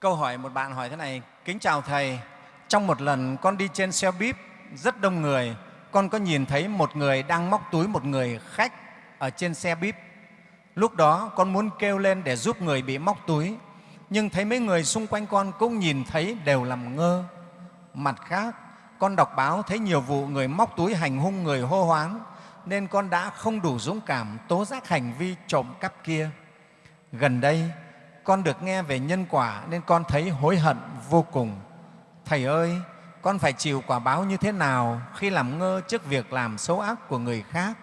câu hỏi một bạn hỏi thế này kính chào thầy trong một lần con đi trên xe buýt rất đông người con có nhìn thấy một người đang móc túi một người khách ở trên xe buýt? Lúc đó con muốn kêu lên để giúp người bị móc túi nhưng thấy mấy người xung quanh con cũng nhìn thấy đều làm ngơ. Mặt khác con đọc báo thấy nhiều vụ người móc túi hành hung người hô hoáng, nên con đã không đủ dũng cảm tố giác hành vi trộm cắp kia. Gần đây con được nghe về nhân quả nên con thấy hối hận vô cùng thầy ơi, con phải chịu quả báo như thế nào khi làm ngơ trước việc làm xấu ác của người khác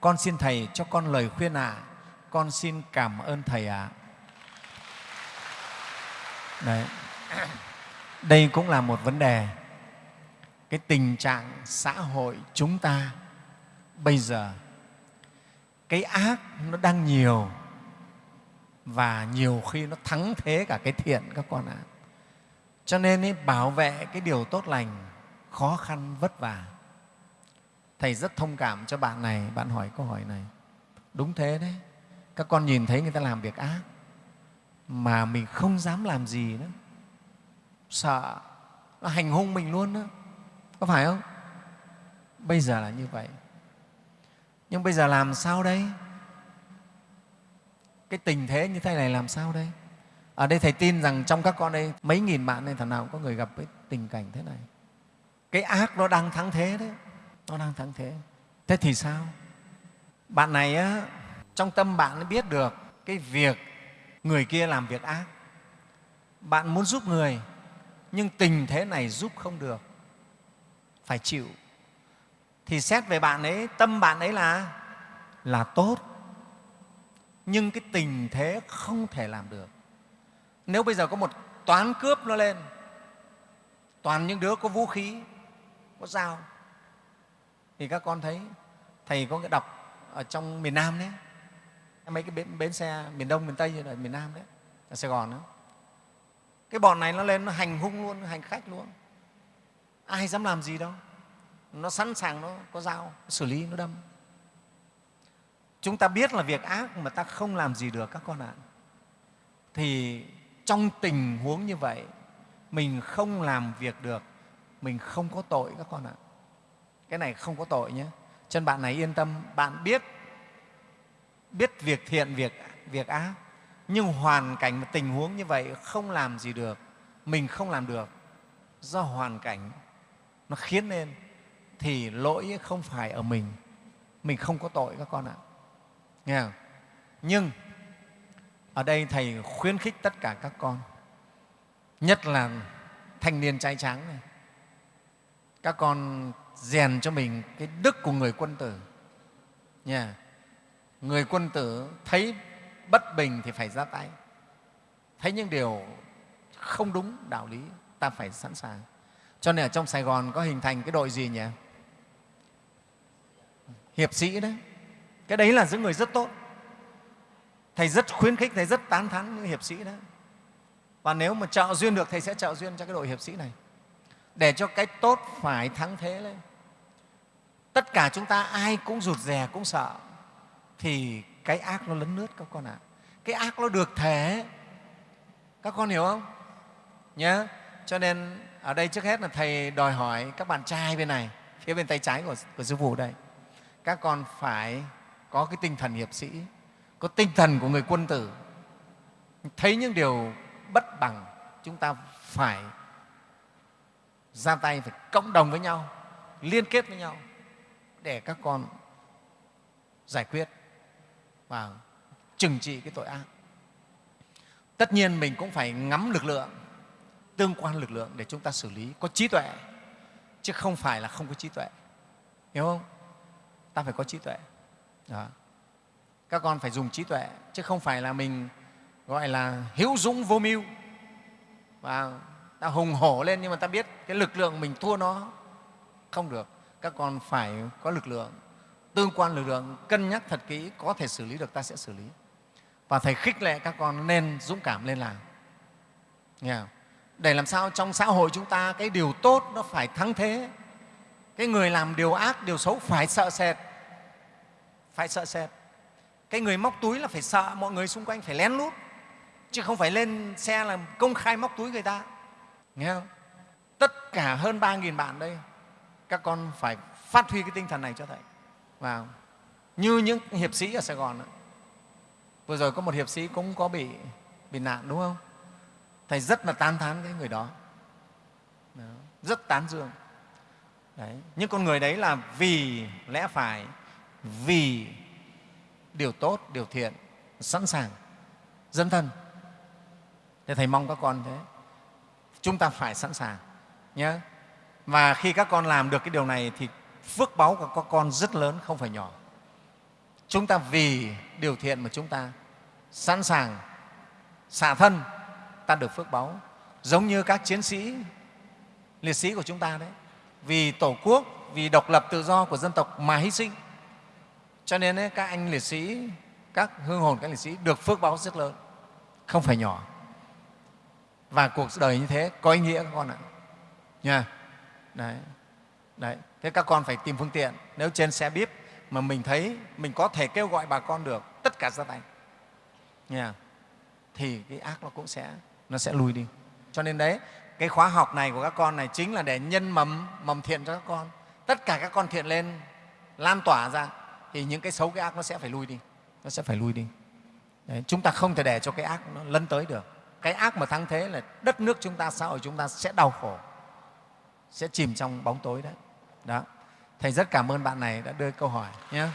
con xin thầy cho con lời khuyên ạ à. con xin cảm ơn thầy ạ à. Đấy. đây cũng là một vấn đề cái tình trạng xã hội chúng ta bây giờ, cái ác nó đang nhiều và nhiều khi nó thắng thế cả cái thiện các con ạ. Cho nên ý, bảo vệ cái điều tốt lành khó khăn vất vả. Thầy rất thông cảm cho bạn này bạn hỏi câu hỏi này. Đúng thế đấy. Các con nhìn thấy người ta làm việc ác mà mình không dám làm gì nữa. Sợ nó hành hung mình luôn đó. Có phải không? Bây giờ là như vậy. Nhưng bây giờ làm sao đây? Cái tình thế như thế này làm sao đây? Ở đây thầy tin rằng trong các con đây mấy nghìn bạn này thằng nào cũng có người gặp cái tình cảnh thế này? Cái ác nó đang thắng thế đấy. Nó đang thắng thế. Thế thì sao? Bạn này á, trong tâm bạn biết được cái việc người kia làm việc ác. Bạn muốn giúp người nhưng tình thế này giúp không được. Phải chịu. Thì xét về bạn ấy tâm bạn ấy là là tốt nhưng cái tình thế không thể làm được. Nếu bây giờ có một toán cướp nó lên toàn những đứa có vũ khí có dao thì các con thấy thầy có cái đọc ở trong miền nam đấy. Mấy cái bến, bến xe miền đông miền tây như là miền nam đấy ở sài gòn đó. Cái bọn này nó lên nó hành hung luôn hành khách luôn. Ai dám làm gì đâu. Nó sẵn sàng nó có dao nó xử lý nó đâm chúng ta biết là việc ác mà ta không làm gì được, các con ạ. Thì trong tình huống như vậy, mình không làm việc được, mình không có tội, các con ạ. Cái này không có tội nhé. Chân bạn này yên tâm, bạn biết biết việc thiện, việc việc ác. Nhưng hoàn cảnh và tình huống như vậy không làm gì được, mình không làm được, do hoàn cảnh nó khiến nên thì lỗi không phải ở mình. Mình không có tội, các con ạ nghe không? nhưng ở đây thầy khuyến khích tất cả các con, nhất là thanh niên trai tráng này. Các con rèn cho mình cái đức của người quân tử. Nha. Người quân tử thấy bất bình thì phải ra tay. Thấy những điều không đúng đạo lý, ta phải sẵn sàng. Cho nên ở trong sài gòn có hình thành cái đội gì nhỉ? Hiệp sĩ đấy cái đấy là những người rất tốt. Thầy rất khuyến khích thầy rất tán thán những hiệp sĩ đó. Và nếu mà trợ duyên được thầy sẽ trợ duyên cho cái đội hiệp sĩ này. Để cho cái tốt phải thắng thế lên. Tất cả chúng ta ai cũng rụt rè cũng sợ thì cái ác nó lấn lướt các con ạ. À. cái ác nó được thể các con hiểu không? Nhớ cho nên ở đây trước hết là thầy đòi hỏi các bạn trai bên này phía bên tay trái của, của sư phụ đây. Các con phải có cái tinh thần hiệp sĩ, có tinh thần của người quân tử. Thấy những điều bất bằng, chúng ta phải ra tay, phải cộng đồng với nhau, liên kết với nhau để các con giải quyết và trừng trị cái tội ác. Tất nhiên mình cũng phải ngắm lực lượng, tương quan lực lượng để chúng ta xử lý, có trí tuệ, chứ không phải là không có trí tuệ. Hiểu không? Ta phải có trí tuệ đó. các con phải dùng trí tuệ, chứ không phải là mình, gọi là hữu dũng vô mưu. Và ta hùng hổ lên nhưng mà ta biết cái lực lượng mình thua nó không được. Các con phải có lực lượng, tương quan lực lượng, cân nhắc thật kỹ, có thể xử lý được, ta sẽ xử lý. Và thầy khích lệ các con nên dũng cảm lên làm. Nghe không? để làm sao trong xã hội chúng ta cái điều tốt nó phải thắng thế. Cái người làm điều ác, điều xấu phải sợ sệt phải sợ sệt. Cái người móc túi là phải sợ mọi người xung quanh phải lén lút chứ không phải lên xe là công khai móc túi người ta. Nghe không? Tất cả hơn ba nghìn bạn đây các con phải phát huy cái tinh thần này cho thầy. Vào. Như những hiệp sĩ ở sài gòn đó. vừa rồi có một hiệp sĩ cũng có bị bị nạn đúng không? Thầy rất là tán thán cái người đó, đó. rất tán dương. Đấy. những con người đấy là vì lẽ phải vì điều tốt, điều thiện, sẵn sàng dân thân. Thế thầy mong các con thế. Chúng ta phải sẵn sàng nhé và khi các con làm được cái điều này thì phước báu của các con rất lớn, không phải nhỏ. Chúng ta vì điều thiện mà chúng ta sẵn sàng, xả thân, ta được phước báu giống như các chiến sĩ, liệt sĩ của chúng ta đấy. Vì tổ quốc, vì độc lập tự do của dân tộc mà hy sinh cho nên ấy, các anh liệt sĩ các hương hồn các liệt sĩ được phước báo rất lớn. Không phải nhỏ. Và cuộc đời như thế có ý nghĩa các con ạ. Nha. Đấy. Đấy. Thế các con phải tìm phương tiện. Nếu trên xe bíp mà mình thấy mình có thể kêu gọi bà con được tất cả ra tay. Nha. Thì cái ác nó cũng sẽ nó sẽ lùi đi. Cho nên đấy cái khóa học này của các con này chính là để nhân mầm mầm thiện cho các con. Tất cả các con thiện lên lan tỏa ra thì những cái xấu cái ác nó sẽ phải lui đi. Nó sẽ phải lui đi. Đấy, chúng ta không thể để cho cái ác nó lấn tới được. Cái ác mà thắng thế là đất nước chúng ta xã hội chúng ta sẽ đau khổ sẽ chìm trong bóng tối đấy. Đó. Thầy rất cảm ơn bạn này đã đưa câu hỏi nhé.